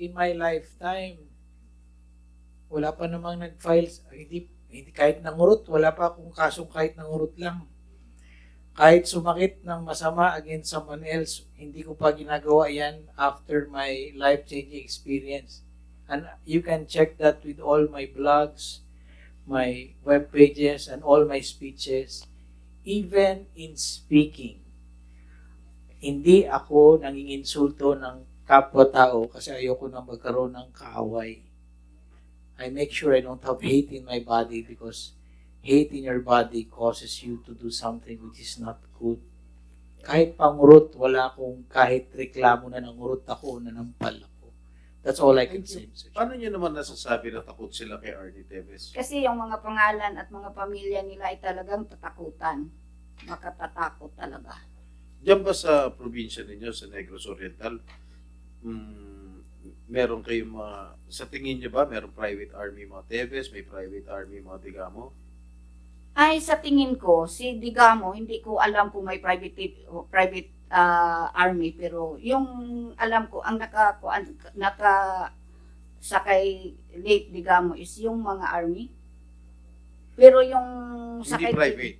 in my lifetime. Wala pa namang nag-file, hindi, hindi kahit nangurot, wala pa akong kasong kahit nangurot lang. Kahit sumakit ng masama against someone else, hindi ko pa ginagawa yan after my life-changing experience. And you can check that with all my blogs, my web pages, and all my speeches, even in speaking. Hindi ako nanginginsulto ng kapwa-tao kasi ayoko na magkaroon ng kaaway. I make sure I don't have hate in my body because hate in your body causes you to do something which is not good. Kahit pangurot, wala akong kahit reklamo na nangurot ako, na nampal ako. That's all I can say. Paano niyo naman nasasabi na takot sila kay Arnie Teves? Kasi yung mga pangalan at mga pamilya nila ay talagang tatakutan. Makatatakot talaga. Diyan ba sa probinsya ninyo, sa Negros Oriental, mm, meron kayong mga, sa tingin niyo ba, meron private army mga Teves, may private army mga Digamo? Ay, sa tingin ko, si Digamo, hindi ko alam kung may private private ah, army, pero yung alam ko, ang naka, naka sakay late Digamo is yung mga army. Pero yung Hindi sakay... private.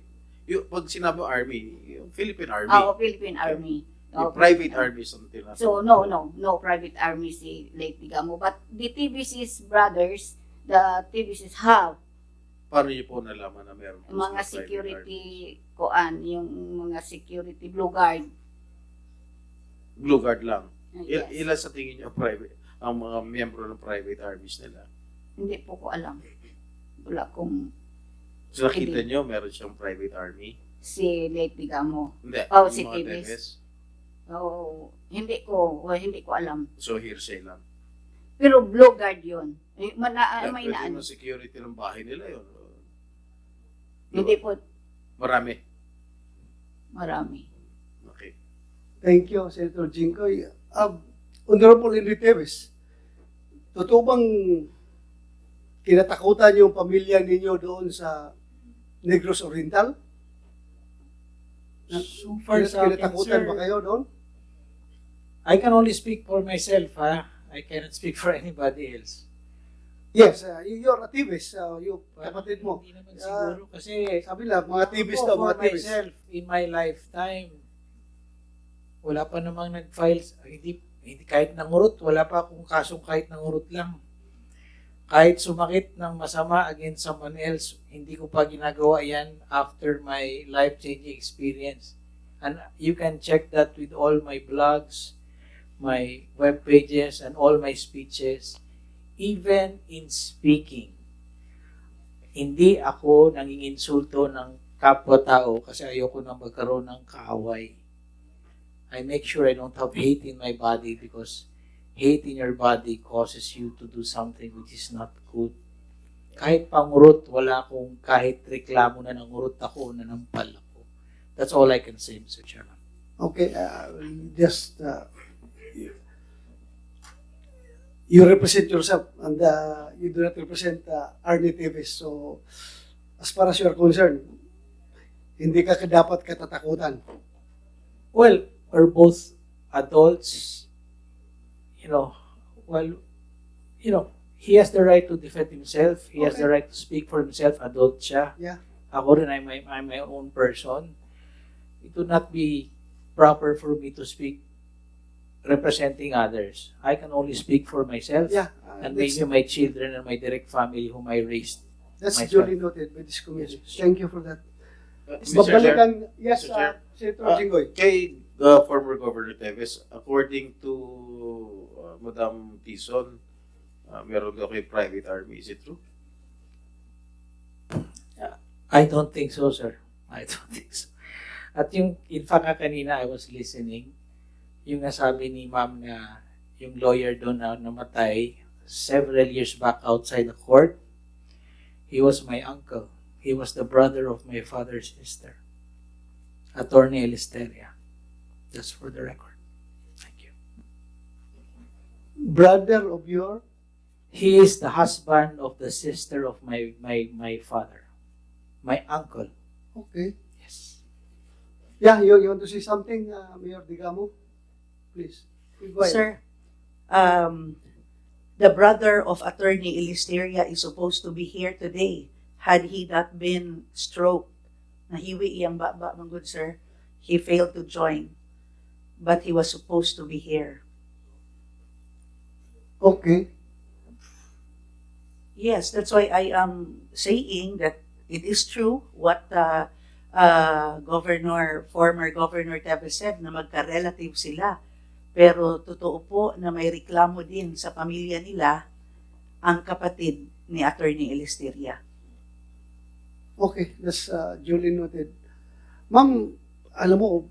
Yung, pag sinabi army, yung Philippine Army. Oo, Philippine Army. Oo, private army tinatawag. So no, no, no private army si Lake Digamo. But the TBC's brothers, the TBC's have Paano niyo po nalaman na meron mga security army? koan, yung mga security blue guard. Blue Guard lang. Il- yes. ilan sa tingin niyo private, ang mga miyembro ng private armies nila? Hindi po ko alam. Wala kong So nakita niyo meron siyang private army? si Lake Digamo. Hindi. Oh, si. Teves. Oh, hindi ko, well, hindi ko alam. So hearsay lang. Pero blue guard 'yun. Eh, Mana, Kaya may pwede naan. mo security ng bahay nila yun. Hindi po Marami. marami. Okay. Thank you, Senator Jinggoy. Uh, Honorable Henry Teves, totoo bang kinatakutan yung pamilya ninyo doon sa Negros Oriental? So far sa akin, kinatakutan sir, ba kayo doon? I can only speak for myself, ha? I cannot speak for anybody else. Yes, uh, you're a Teves, uh, yung kapatid mo. Hindi naman Ah, siguro kasi Sabi lang, mga ako, daw, for mga myself, in my lifetime, wala pa namang nag-file, hindi, hindi kahit nangurot, wala pa akong kasong kahit nangurot lang. Kahit sumakit ng masama against someone else, hindi ko pa ginagawa yan after my life-changing experience. And you can check that with all my blogs, my web pages, and all my speeches, even in speaking hindi ako nanginginsulto ng kapwa-tao kasi ayoko na magkaroon ng kaaway. I make sure I don't have hate in my body because hate in your body causes you to do something which is not good. Kahit pangurot, wala akong kahit reklamo na nangurot ako, na nampal ako. That's all I can say, Mr. Chairman. Okay, uh, just uh, you represent yourself and uh, you do not represent uh, Arnie Teves. So, as far as you are concerned, hindi ka dapat katatakutan. Well, we're both adults. You know, well, you know, he has the right to defend himself. He has the Okay. right to speak for himself. Adult siya. Yeah. Ako rin, I'm, my- I'm my own person. It would not be proper for me to speak representing others. I can only speak for myself Yeah, uh, and maybe my children and my direct family whom I raised. that's myself. duly noted by this committee. Thank you for that. Uh, Mr. Chair, yes, Mr. Chair. uh, Senator Jinggoy. kay uh, former Governor Teves, according to uh, Madam Tison, uh, meron daw kay private army. Is it true? I don't think so, sir. I don't think so. At yung, in fact, nga kanina I was listening, yung nasabi ni ma'am na yung lawyer doon na namatay several years back outside the court, he was my uncle. He was the brother of my father's sister, Attorney Elisteria. Just for the record. Thank you. Brother of your, He is the husband of the sister of my, my, my father, my uncle. okay. Yes. Yeah, you, you want to say something, uh, Mayor Digamo? Please. Sir, um, the brother of Attorney Ilisteria is supposed to be here today. Had he not been stroke, nahiwi iyang baba, my good sir, he failed to join. But he was supposed to be here. Okay. Yes, that's why I am saying that it is true what uh, uh, Governor, former Governor Teves said na magka-relative sila. Pero totoo po na may reklamo din sa pamilya nila ang kapatid ni Attorney Elisteria. Okay, that's uh, duly noted. Ma'am, alam mo,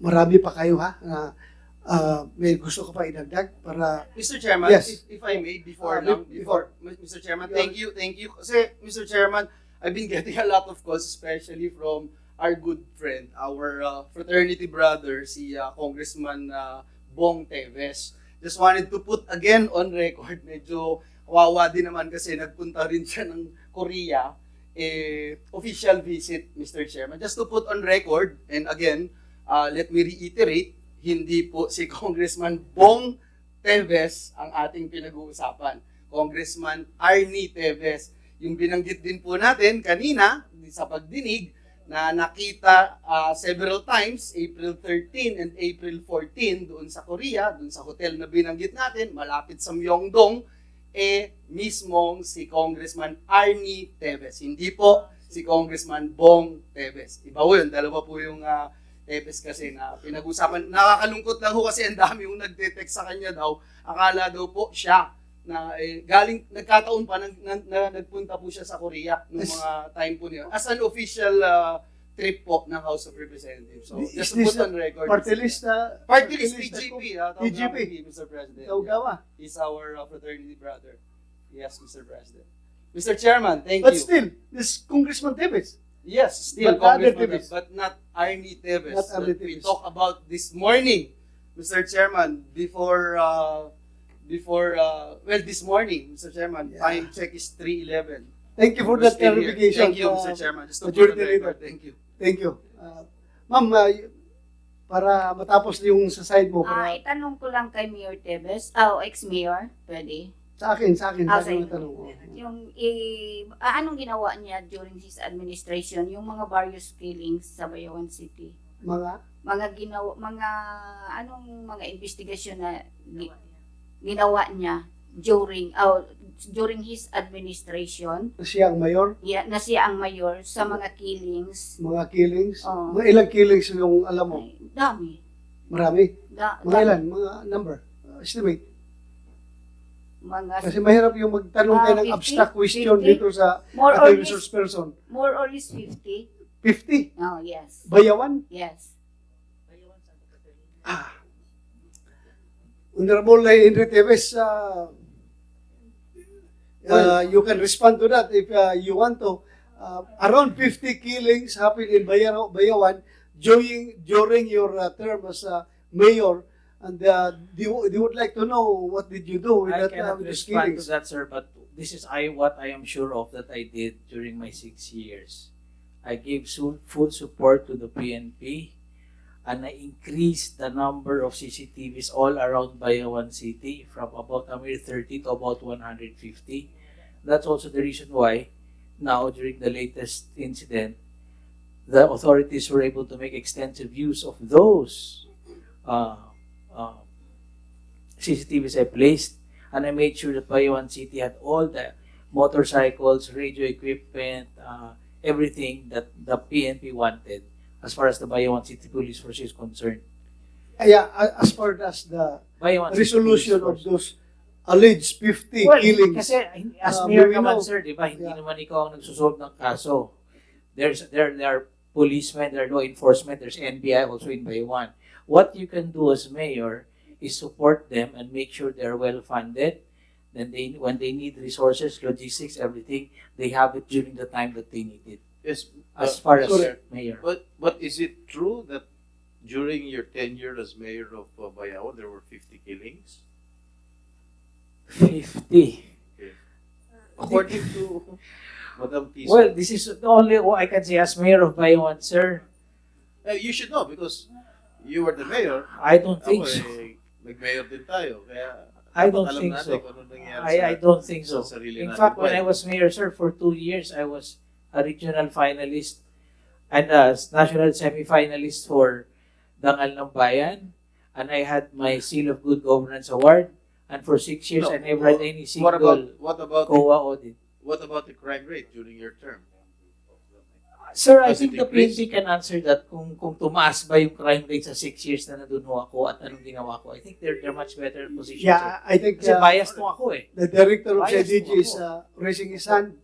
marami pa kayo ha, na uh, may gusto ko pa idagdag para, Mr. Chairman, Yes. if, if I may, before Ah, lang, be- before, Mr. Chairman, thank you, thank you. Kasi, Mr. Chairman, I've been getting a lot of calls, especially from our good friend, our uh, fraternity brother, si uh, Congressman uh, Bong Teves. Just wanted to put again on record, medyo kawawa din naman kasi nagpunta rin siya ng Korea, eh, official visit, Mr. Chairman. Just to put on record, and again, uh, let me reiterate, hindi po si Congressman Bong Teves ang ating pinag-uusapan. Congressman Arnie Teves. Yung binanggit din po natin kanina sa pagdinig na nakita ah, several times, April 13 and April 14 doon sa Korea, doon sa hotel na binanggit natin, malapit sa Myeongdong, eh mismong si Congressman Arnie Teves. Hindi po si Congressman Bong Teves. Iba po yun, dalawa po yung ah, Teves kasi na pinag-usapan. Nakakalungkot lang ho kasi ang dami yung nagte-text sa kanya daw. Akala daw po siya na eh, galing, nagkataon pa na, na, na nagpunta po siya sa Korea nung mga time po niya. As an official ah, trip po ng House of Representatives. So, Is just to this put on record. party list na, Party list, TGP. ah, tawag TGP. namin, Mr. President. Tawgawa. He's our uh, fraternity brother. Yes, Mr. President. Mr. Chairman, thank But you. still, this Congressman Teves, Yes, still But Congressman, Teves. but not Arnie Teves. Not Arnie that we talked about this morning, Mr. Chairman, before, uh, before, uh, well, this morning, Mr. Chairman, Yeah. time check is 3.11. thank you for that clarification. Thank you, uh, Mr. Chairman. Just to put on thank you. Thank you. Uh, Ma'am, uh, para matapos yung sa side mo, para itanong ko lang kay Mayor Tevez, ah, o ex-mayor, pwede. sa akin, sa akin, Ah, sa akin tanong ko. Yung, eh, anong ginawa niya during his administration, yung mga various killings sa Bayawan City? Mga, Mga ginawa, mga, anong mga investigasyon na gi- ginawa niya during, oh, during his administration, siya ang mayor, ya, na siya ang mayor sa mga killings. mga killings, Oo. mga ilang killings yung alam mo, Ay, dami. marami. Da, Mga dami. ilan, mga number, uh, estimate. Mga, Kasi mahirap yung magtanong Ah, tayo ng 50? abstract question 50? dito sa more or resource person. more or less 50. 50, Oh, yes. bayawan. Yes. Honorable Henry Teves, uh, uh, you can respond to that if uh, you want to. Uh, around 50 killings happened in Bayaw- Bayawan during, during your uh, term as uh, mayor. And uh, they, they would like to know what did you do with I that uh, cannot those respond to killings. that, sir, but this is I what I am sure of that I did during my six years. I gave full support to the PNP and I increased the number of CCTVs all around Bayawan City from about a mere 30 to about 150. That's also the reason why now during the latest incident, the authorities were able to make extensive use of those uh, uh, CCTVs I placed, and I made sure that Bayawan City had all the motorcycles, radio equipment, uh, everything that the PNP wanted as far as the Bayawan City Police Force is concerned. Yeah, a- as far as the resolution of those alleged 50 Well, killings. kasi as Uh, mayor naman, know. sir, di ba, hindi Yeah. naman ikaw ang nagsusolve ng kaso. There's, there, there are policemen, there are law enforcement, there's NBI also in Bayawan. What you can do as mayor is support them and make sure they're well funded. Then they, when they need resources, logistics, everything, they have it during the time that they need it. Yes. As uh, far as sorry. mayor. But but is it true that during your tenure as mayor of uh, there were 50 killings? 50. According to Madam Tiso. Well, this is the only what I can say as mayor of Bayawan, sir. Eh, you should know because you were the mayor. I don't think Ako so. eh, nag-mayor din tayo. Kaya I don't think so. kung ano nangyari dahil I, I don't think so. In fact, when. I was mayor, sir, for two years, I was a regional finalist and a national semi-finalist for Dangal ng Bayan. And I had my Seal of Good Governance Award. And for six years, No, I never had any what about single what about the, COA audit. what about the crime rate during your term? Sir, I Has think the? PNP can answer that kung kung tumaas ba yung crime rate sa six years na nandun ho ako at anong ginawa ko. I think they're, they're much better positioned. sir. Yeah, I think Kasi uh, biased mo ako eh. the director of mo is uh, raising his hand.